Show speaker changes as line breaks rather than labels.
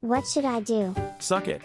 What should I do?
Suck it.